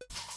you